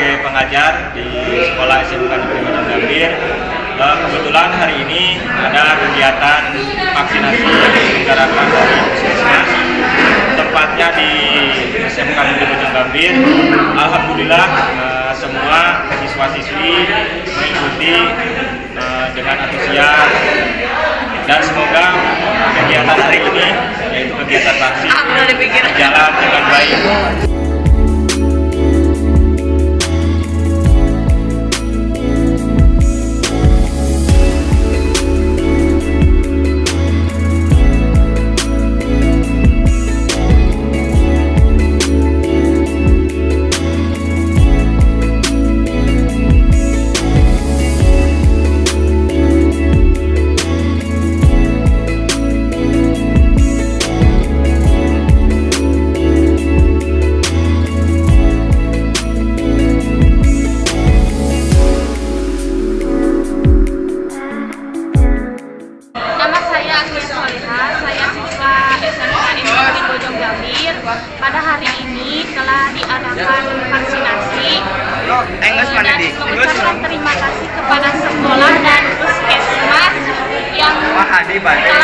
sebagai pengajar di sekolah SMK Negeri Wadon Gambir. Eh, kebetulan hari ini ada kegiatan vaksinasi yang diselenggarakan dari Puskesmas, tepatnya di SMK Negeri Wadon Gambir. Alhamdulillah eh, semua siswa-siswi mengikuti eh, dengan antusias dan semoga kegiatan hari ini yaitu kegiatan vaksin berjalan dengan baik. Pada hari ini telah diadakan vaksinasi. Eh, dan mengucapkan terima kasih kepada sekolah dan puskesmas yang telah.